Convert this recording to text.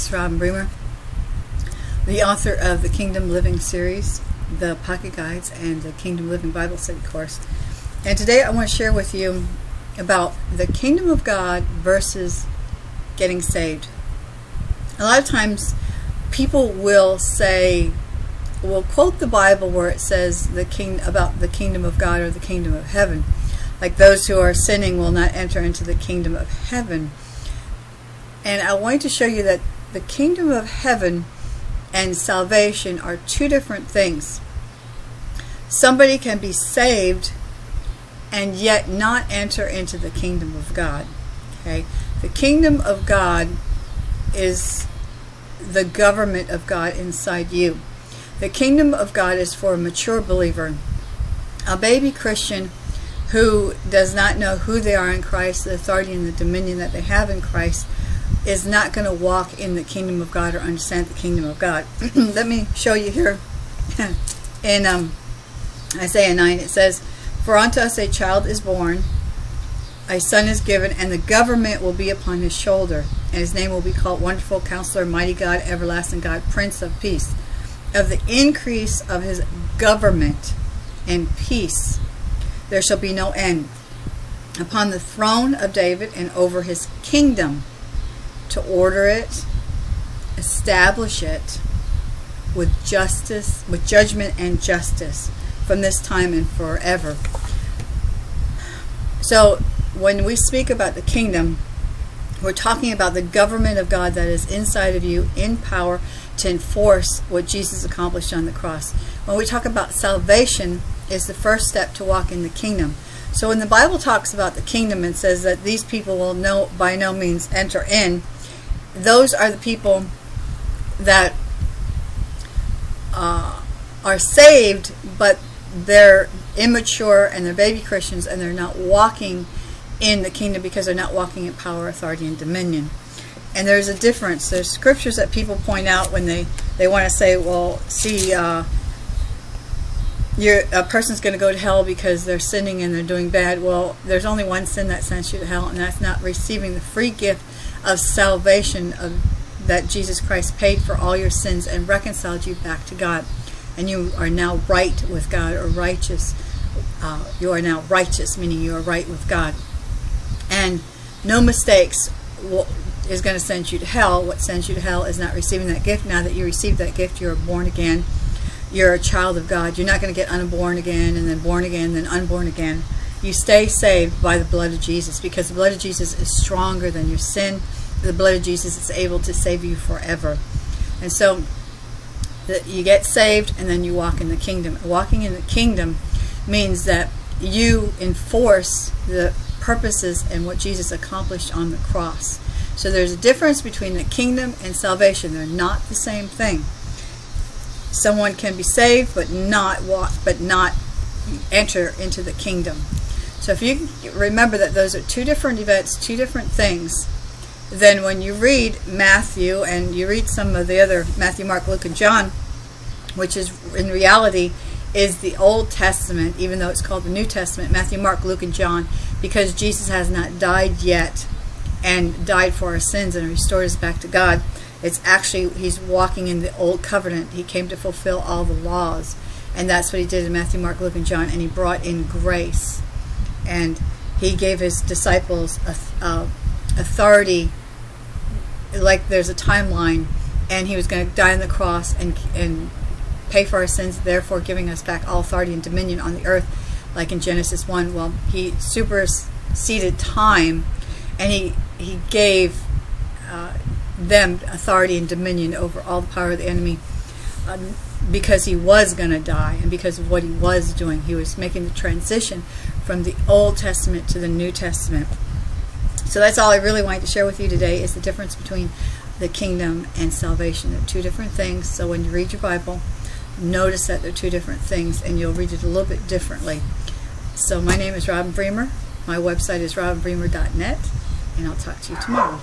Is Robin Bremer, the author of the Kingdom Living series, the Pocket Guides, and the Kingdom Living Bible Study course. And today I want to share with you about the Kingdom of God versus getting saved. A lot of times people will say, will quote the Bible where it says the king about the kingdom of God or the kingdom of heaven. Like those who are sinning will not enter into the kingdom of heaven. And I want to show you that the kingdom of heaven and salvation are two different things. Somebody can be saved and yet not enter into the kingdom of God. Okay? The kingdom of God is the government of God inside you. The kingdom of God is for a mature believer. A baby Christian who does not know who they are in Christ, the authority and the dominion that they have in Christ, is not going to walk in the kingdom of God or understand the kingdom of God. Let me show you here in um, Isaiah 9. It says, For unto us a child is born, a son is given, and the government will be upon his shoulder. And his name will be called Wonderful Counselor, Mighty God, Everlasting God, Prince of Peace. Of the increase of his government and peace there shall be no end upon the throne of David and over his kingdom to order it, establish it with justice, with judgment and justice from this time and forever. So when we speak about the kingdom, we're talking about the government of God that is inside of you in power to enforce what Jesus accomplished on the cross. When we talk about salvation, is the first step to walk in the kingdom. So when the Bible talks about the kingdom and says that these people will no by no means enter in, those are the people that uh, are saved, but they're immature and they're baby Christians and they're not walking in the kingdom because they're not walking in power, authority, and dominion. And there's a difference. There's scriptures that people point out when they, they want to say, well, see, uh, you're, a person's going to go to hell because they're sinning and they're doing bad. Well, there's only one sin that sends you to hell, and that's not receiving the free gift of salvation of, that Jesus Christ paid for all your sins and reconciled you back to God. And you are now right with God or righteous. Uh, you are now righteous, meaning you are right with God. And no mistakes is going to send you to hell. What sends you to hell is not receiving that gift. Now that you receive that gift, you're born again you're a child of God. You're not going to get unborn again and then born again, and then unborn again. You stay saved by the blood of Jesus because the blood of Jesus is stronger than your sin. The blood of Jesus is able to save you forever. And so you get saved and then you walk in the kingdom. Walking in the kingdom means that you enforce the purposes and what Jesus accomplished on the cross. So there's a difference between the kingdom and salvation. They're not the same thing someone can be saved but not walk but not enter into the kingdom. So if you remember that those are two different events two different things then when you read Matthew and you read some of the other Matthew Mark Luke and John which is in reality is the Old Testament even though it's called the New Testament Matthew Mark Luke and John because Jesus has not died yet and died for our sins and restored us back to God it's actually, he's walking in the old covenant. He came to fulfill all the laws. And that's what he did in Matthew, Mark, Luke, and John. And he brought in grace. And he gave his disciples authority, like there's a timeline. And he was going to die on the cross and, and pay for our sins, therefore giving us back all authority and dominion on the earth, like in Genesis 1. Well, he superseded time, and he, he gave uh, them authority and dominion over all the power of the enemy um, because he was going to die and because of what he was doing. He was making the transition from the Old Testament to the New Testament. So that's all I really wanted to share with you today is the difference between the kingdom and salvation. They're two different things. So when you read your Bible, notice that they're two different things and you'll read it a little bit differently. So my name is Robin Bremer. My website is robinbremer.net and I'll talk to you tomorrow.